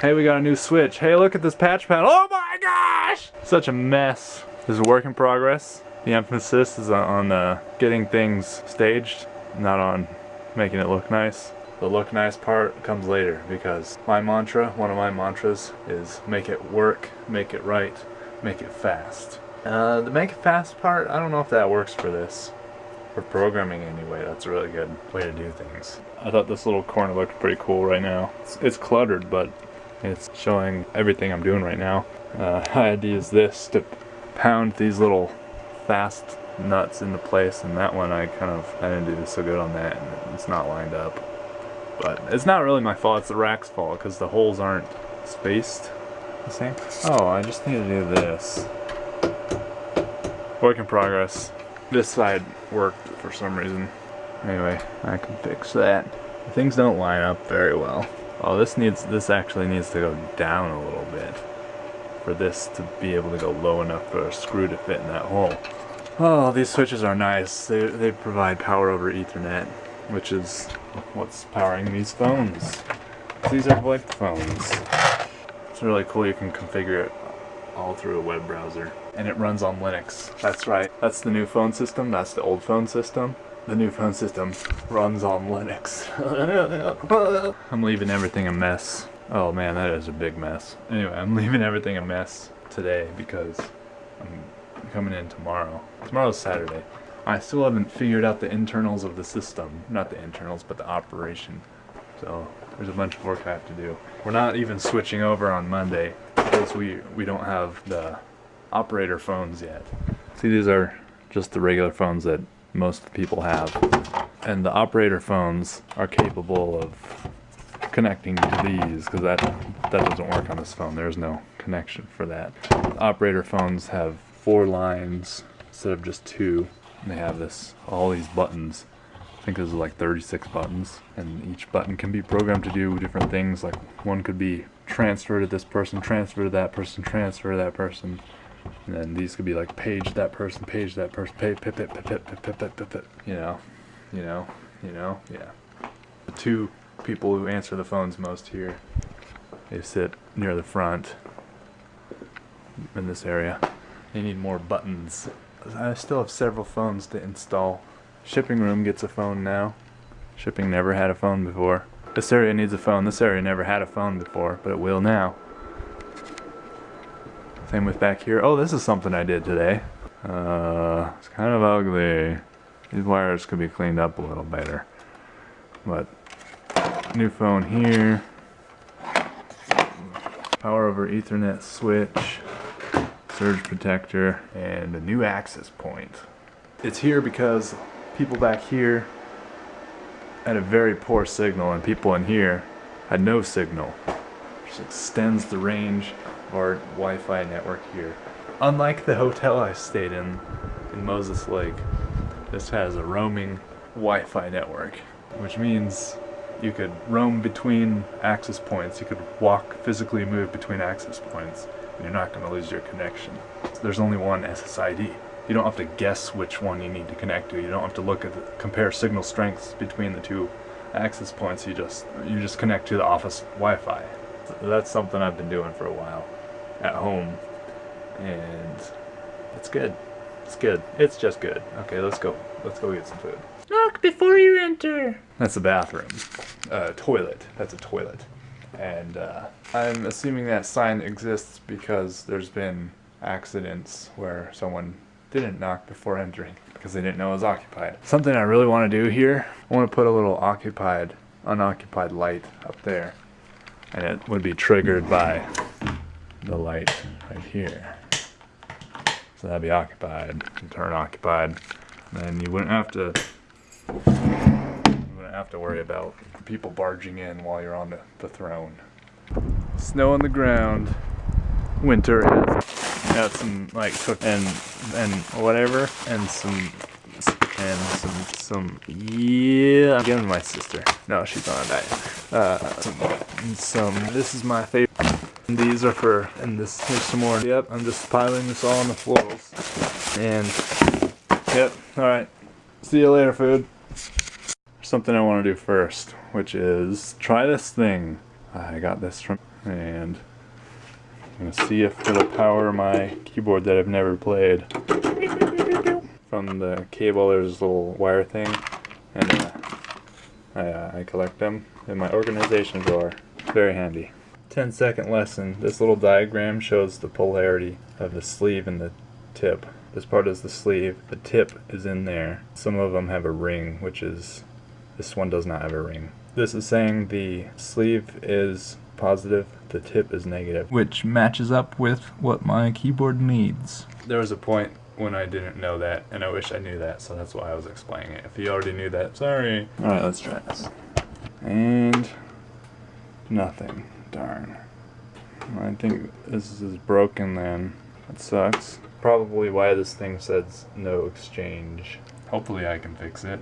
Hey, we got a new switch. Hey, look at this patch panel. Oh my gosh! Such a mess. This is a work in progress. The emphasis is on uh, getting things staged, not on making it look nice. The look nice part comes later because my mantra, one of my mantras, is make it work, make it right, make it fast. Uh, the make it fast part, I don't know if that works for this. For programming anyway, that's a really good way to do things. I thought this little corner looked pretty cool right now. It's, it's cluttered, but it's showing everything I'm doing right now. Uh, I had to use this to pound these little fast nuts into place and that one I kind of I didn't do so good on that and it's not lined up. But it's not really my fault it's the rack's fault because the holes aren't spaced the same. Oh I just need to do this. Work in progress. This side worked for some reason. Anyway I can fix that things don't line up very well oh this needs this actually needs to go down a little bit for this to be able to go low enough for a screw to fit in that hole Oh, these switches are nice. They, they provide power over Ethernet, which is what's powering these phones. These are VoIP phones. It's really cool. You can configure it all through a web browser. And it runs on Linux. That's right. That's the new phone system. That's the old phone system. The new phone system runs on Linux. I'm leaving everything a mess. Oh man, that is a big mess. Anyway, I'm leaving everything a mess today because I'm coming in tomorrow. Tomorrow's Saturday. I still haven't figured out the internals of the system. Not the internals, but the operation. So there's a bunch of work I have to do. We're not even switching over on Monday because we, we don't have the operator phones yet. See, these are just the regular phones that most people have. And the operator phones are capable of connecting to these because that, that doesn't work on this phone. There's no connection for that. The operator phones have four lines instead of just two. And they have this, all these buttons. I think there's like 36 buttons and each button can be programmed to do different things. Like one could be transfer to this person, transfer to that person, transfer to that person. And then these could be like page that person, page that person, pay, pip, pip, pip, pip, pip, pip, pip, pip, you know, you know, you know, yeah. The two people who answer the phones most here, they sit near the front in this area. They need more buttons. I still have several phones to install. Shipping room gets a phone now. Shipping never had a phone before. This area needs a phone. This area never had a phone before, but it will now. Same with back here. Oh, this is something I did today. Uh, it's kind of ugly. These wires could be cleaned up a little better. But, new phone here. Power over ethernet switch surge protector, and a new access point. It's here because people back here had a very poor signal and people in here had no signal. Which extends the range of our Wi-Fi network here. Unlike the hotel I stayed in, in Moses Lake, this has a roaming Wi-Fi network, which means you could roam between access points. You could walk, physically move between access points and you're not going to lose your connection. There's only one SSID. You don't have to guess which one you need to connect to. You don't have to look at the, compare signal strengths between the two access points. You just you just connect to the office Wi-Fi. That's something I've been doing for a while at home, and it's good. It's good. It's just good. Okay, let's go. Let's go get some food. Knock before you enter. That's a bathroom. Uh, toilet. That's a toilet. And uh, I'm assuming that sign exists because there's been accidents where someone didn't knock before entering because they didn't know it was occupied. Something I really want to do here, I want to put a little occupied, unoccupied light up there. And it would be triggered by the light right here. So that'd be occupied, turn occupied. And then you wouldn't have to you wouldn't have to worry about people barging in while you're on the, the throne. Snow on the ground. Winter has got some like cook and and whatever and some and some some yeah I'm giving my sister. No, she's on a diet. Uh some, some this is my favorite. And these are for and this here's some more. Yep, I'm just piling this all on the floors. And yep, alright. See you later, food something I want to do first, which is try this thing. I got this from and I'm gonna see if it'll power my keyboard that I've never played. From the cable, there's this little wire thing, and uh, I, uh, I collect them in my organization drawer. Very handy. 10 second lesson. This little diagram shows the polarity of the sleeve and the tip. This part is the sleeve. The tip is in there. Some of them have a ring, which is this one does not have a ring. This is saying the sleeve is positive, the tip is negative, which matches up with what my keyboard needs. There was a point when I didn't know that, and I wish I knew that, so that's why I was explaining it. If you already knew that, sorry. Alright, let's try this. And nothing. Darn. I think this is broken then. That sucks. Probably why this thing says no exchange. Hopefully I can fix it.